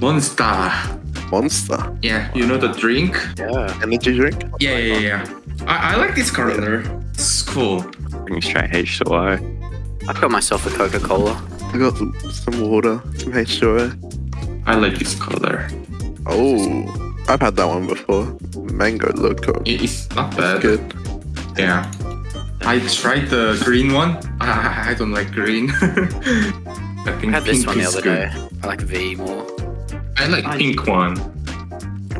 Monster. Monster. Yeah, you know the drink? Yeah. Energy drink. Yeah, yeah, yeah. I, I like this color. It's cool. Bring straight H2O. I've got myself a Coca Cola. I got some, some water, some H2O. I like this color. Oh, I've had that one before. Mango loco. It's not bad. Good. Yeah. I tried the green one. I, I don't like green. I I think had this one the other good. day. I like V more. I like I- pink one.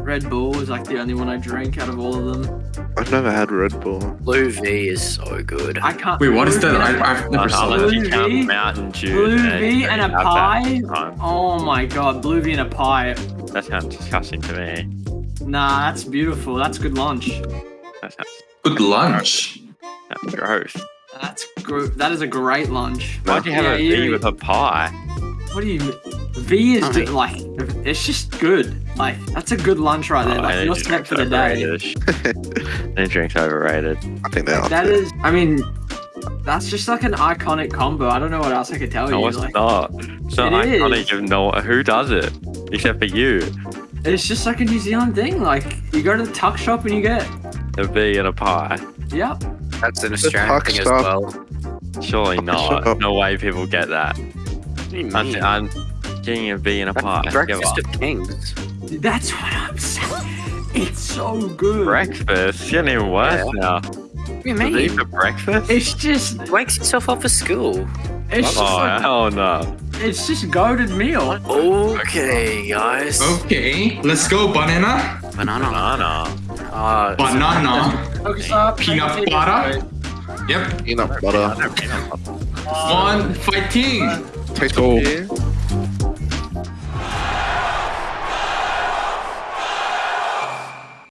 Red Bull is like the only one I drink out of all of them. I've never had Red Bull. Blue V is so good. I can't. Wait, what is that? V and a- I, I've never saw that. you Blue V, Mountain Dew. Blue V you and a pie. Oh my god, blue V and a pie. That sounds disgusting to me. Nah, that's beautiful. That's good lunch. That sounds Good lunch. that's gross. That's gr- that is a great lunch. Why'd you have Yeah, a you- V with a pie? What do you? V is I ju- mean- like it's just good. Like that's a good lunch right there. Oh, Like energy you're for the day. overrated. Energy drink's overrated. I think they are. That too. is. I mean, that's just like an iconic combo. I don't know what else I could tell No, you. it's Like, not. It's not It is. iconic. You know who does it except for you. it's just like a New Zealand thing. Like you go to the tuck shop and you get. A V and a pie. Yep. That's an Australian tuck thing as well. Surely not. No way people get that. What do you I'm. I'm getting a V and a pie. That's Give Breakfast of Kings. That's what I'm saying. It's so good. Breakfast? It's getting even worse Yeah. now. What do you A V mean? for breakfast? It's just. Wakes yourself up for school. It's just. Oh, Like, hell no. it's just goaded meal. Okay, guys. Okay, let's go. Banana. Banana. Banana. Uh, Banana. Focus up. Peanut butter. Yep. Peanut butter. One fighting. Taste Go. of beer.